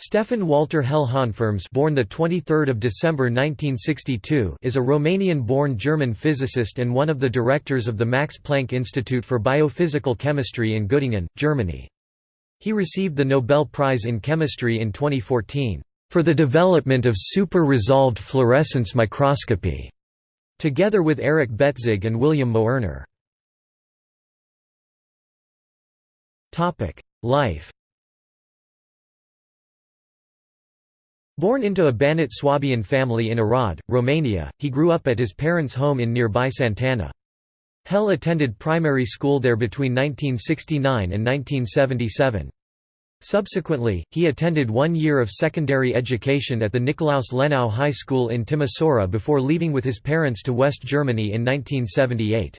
Stefan Walter Hell HonFRMS born the 23rd of December 1962 is a Romanian-born German physicist and one of the directors of the Max Planck Institute for Biophysical Chemistry in Göttingen, Germany. He received the Nobel Prize in Chemistry in 2014 for the development of super-resolved fluorescence microscopy, together with Eric Betzig and William Moerner. Life Born into a Banat Swabian family in Arad, Romania, he grew up at his parents' home in nearby Santana. Hell attended primary school there between 1969 and 1977. Subsequently, he attended one year of secondary education at the Nikolaus Lenau High School in Timisoara before leaving with his parents to West Germany in 1978.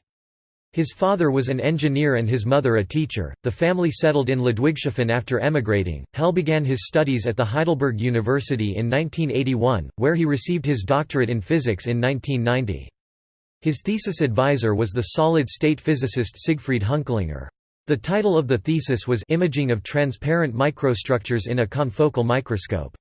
His father was an engineer and his mother a teacher. The family settled in Ludwigshafen after emigrating. Hell began his studies at the Heidelberg University in 1981, where he received his doctorate in physics in 1990. His thesis advisor was the solid-state physicist Siegfried Hunklinger. The title of the thesis was Imaging of Transparent Microstructures in a Confocal Microscope.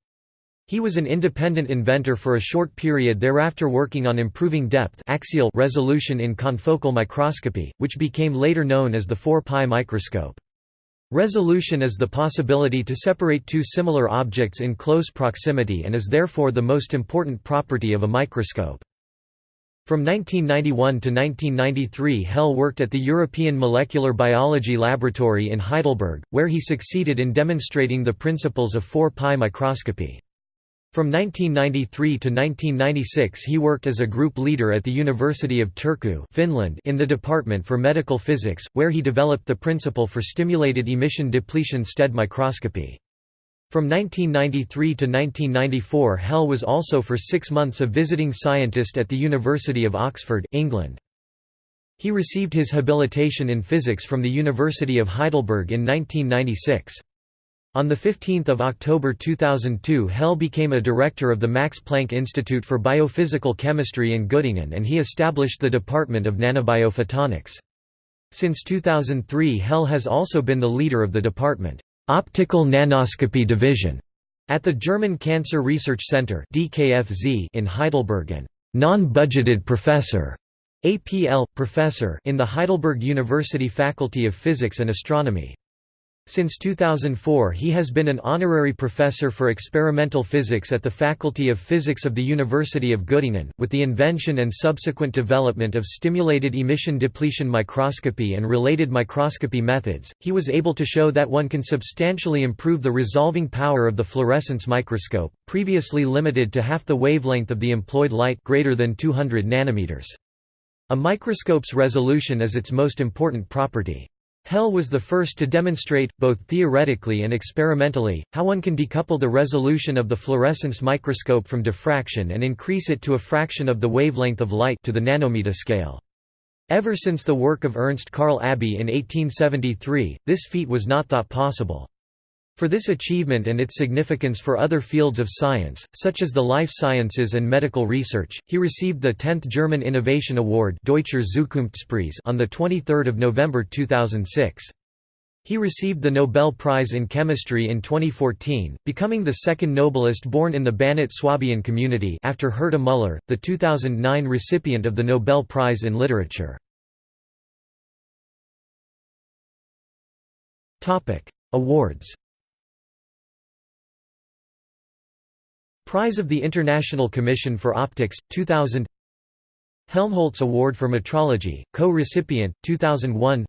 He was an independent inventor for a short period thereafter working on improving depth axial resolution in confocal microscopy, which became later known as the 4-pi microscope. Resolution is the possibility to separate two similar objects in close proximity and is therefore the most important property of a microscope. From 1991 to 1993 Hell worked at the European Molecular Biology Laboratory in Heidelberg, where he succeeded in demonstrating the principles of 4-pi microscopy. From 1993 to 1996 he worked as a group leader at the University of Turku Finland in the Department for Medical Physics, where he developed the principle for stimulated emission depletion STED microscopy. From 1993 to 1994 Hell was also for six months a visiting scientist at the University of Oxford, England. He received his habilitation in physics from the University of Heidelberg in 1996. On 15 October 2002 Hell became a director of the Max Planck Institute for Biophysical Chemistry in Göttingen and he established the Department of Nanobiophotonics. Since 2003 Hell has also been the leader of the department, Optical Nanoscopy Division, at the German Cancer Research Center in Heidelberg and non-budgeted professor APL, professor in the Heidelberg University Faculty of Physics and Astronomy. Since 2004 he has been an honorary professor for experimental physics at the Faculty of Physics of the University of Göttingen. With the invention and subsequent development of stimulated emission depletion microscopy and related microscopy methods, he was able to show that one can substantially improve the resolving power of the fluorescence microscope, previously limited to half the wavelength of the employed light greater than 200 nanometers. A microscope's resolution is its most important property. Hell was the first to demonstrate, both theoretically and experimentally, how one can decouple the resolution of the fluorescence microscope from diffraction and increase it to a fraction of the wavelength of light to the nanometer scale. Ever since the work of Ernst Karl Abbe in 1873, this feat was not thought possible. For this achievement and its significance for other fields of science, such as the life sciences and medical research, he received the 10th German Innovation Award Deutscher Zukunftspreis on 23 November 2006. He received the Nobel Prize in Chemistry in 2014, becoming the second Nobelist born in the Banat Swabian community after Herta Müller, the 2009 recipient of the Nobel Prize in Literature. Awards Prize of the International Commission for Optics, 2000 Helmholtz Award for Metrology, co-recipient, 2001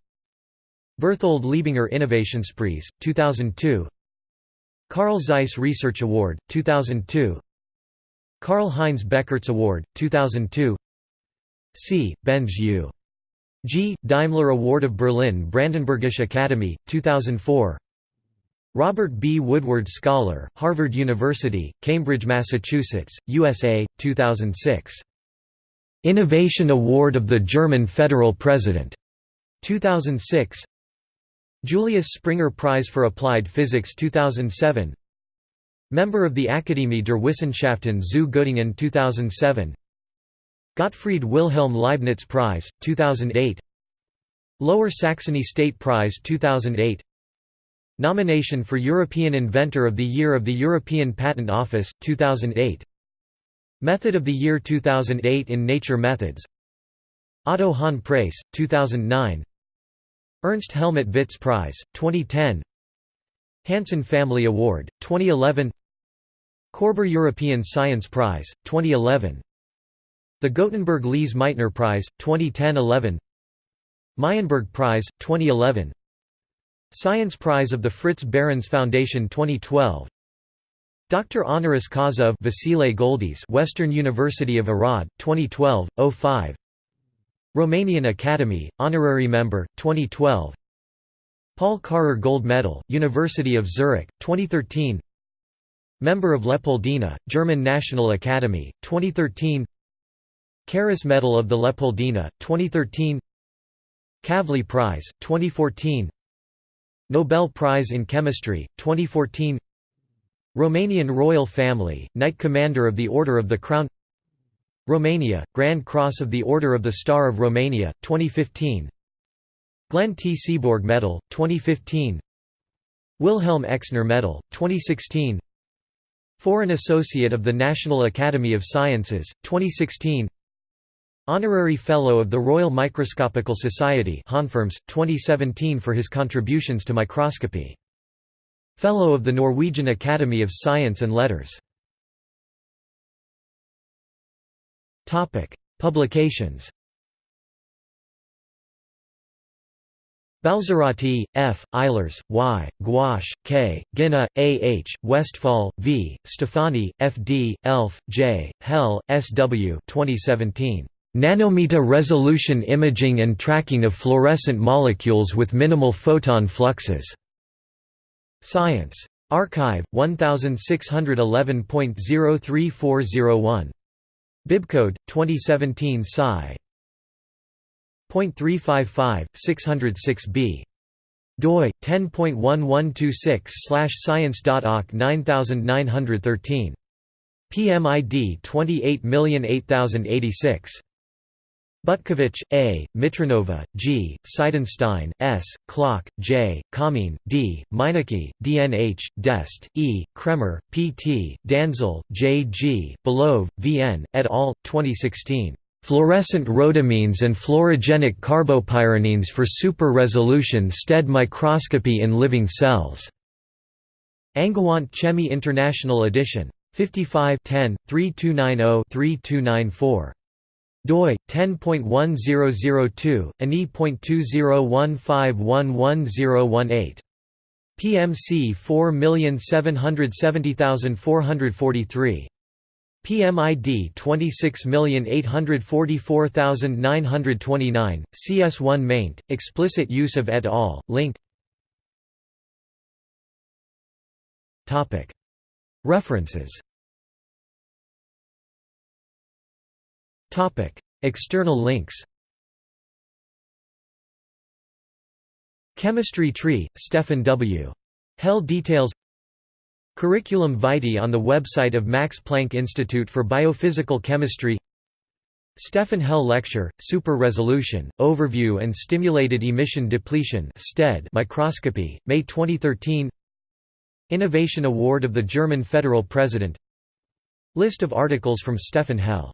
Berthold Leibinger Innovationspreis, 2002 Carl Zeiss Research Award, 2002 Karl Heinz Beckurts Award, 2002 C. Benz U. G. Daimler Award of Berlin Brandenburgische Academy, 2004 Robert B. Woodward Scholar, Harvard University, Cambridge, Massachusetts, USA, 2006. Innovation Award of the German Federal President, 2006. Julius Springer Prize for Applied Physics 2007. Member of the Akademie der Wissenschaften zu Göttingen 2007. Gottfried Wilhelm Leibniz Prize, 2008. Lower Saxony State Prize 2008 Nomination for European Inventor of the Year of the European Patent Office, 2008 Method of the Year 2008 in Nature Methods. Otto Hahn Prize, 2009 Ernst Helmut Vits Prize, 2010 Hansen Family Award, 2011 Korber European Science Prize, 2011 The Gothenburg Lise Meitner Prize, 2010–11 Meyenberg Prize, 2011 Science Prize of the Fritz Behrens Foundation 2012 Dr. Honoris Causa of Vasile Goldies Western University of Arad, 2012, 05 Romanian Academy, Honorary Member, 2012 Paul Karrer Gold Medal, University of Zurich, 2013 Member of Leopoldina, German National Academy, 2013 Karas Medal of the Leopoldina, 2013 Kavli Prize, 2014 Nobel Prize in Chemistry, 2014 Romanian Royal Family, Knight Commander of the Order of the Crown. Romania, Grand Cross of the Order of the Star of Romania, 2015 Glenn T. Seaborg Medal, 2015 Wilhelm Exner Medal, 2016 Foreign Associate of the National Academy of Sciences, 2016 Honorary Fellow of the Royal Microscopical Society 2017 for his contributions to microscopy. Fellow of the Norwegian Academy of Science and Letters. Publications Balzarotti, F., Eilers, Y., Gwosch, K., Ginna, A. H., Westphal, V., Stefani, F. D., Elf, J., Hell, S. W. 2017. Nanometer resolution imaging and tracking of fluorescent molecules with minimal photon fluxes. Science. arXiv, 1611.03401. Bibcode, 2017 Sci. .355, 606b. doi 10.1126/science.oc 9913. PMID 28008086. Butkevich, A., Mitronova, G., Sidenstein, S., Klock, J., Kamine, D., Meineke, DNH, D'Este, E., Kraemer, P. T., Danzl, J. G., Belov, V. N., et al., 2016. Fluorescent rhodamines and fluorogenic carbopyronines for super-resolution STED microscopy in living cells. Angewandte Chemie International Edition. 55 10, 3290-3294 doi 10.1002 ani.2015111018 PMC 4770443 PMID 26844929 CS1 maint explicit use of et al link. Topic. References External links. Chemistry Tree, Stefan W. Hell details Curriculum vitae on the website of Max Planck Institute for Biophysical Chemistry Stefan Hell Lecture, Super Resolution, Overview and Stimulated Emission Depletion Microscopy, May 2013 Innovation Award of the German Federal President List of articles from Stefan Hell